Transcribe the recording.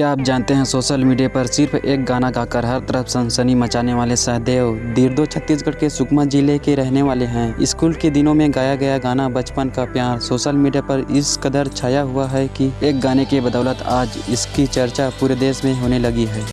क्या आप जानते हैं, सोशल मीडिया पर सिर्फ़ एक गाना गाकर हर तरफ़ सनसनी मचाने वाले सहदेव दीर्दो छत्तीसगढ़ के सुकमा ज़िले के रहने वाले हैं। स्कूल के दिनों में गाया गया गाना बचपन का प्यार। सोशल मीडिया पर इस कदर छाया हुआ है कि एक गाने की बदौलत आज इसकी चर्चा पूरे देश में होने लगी है।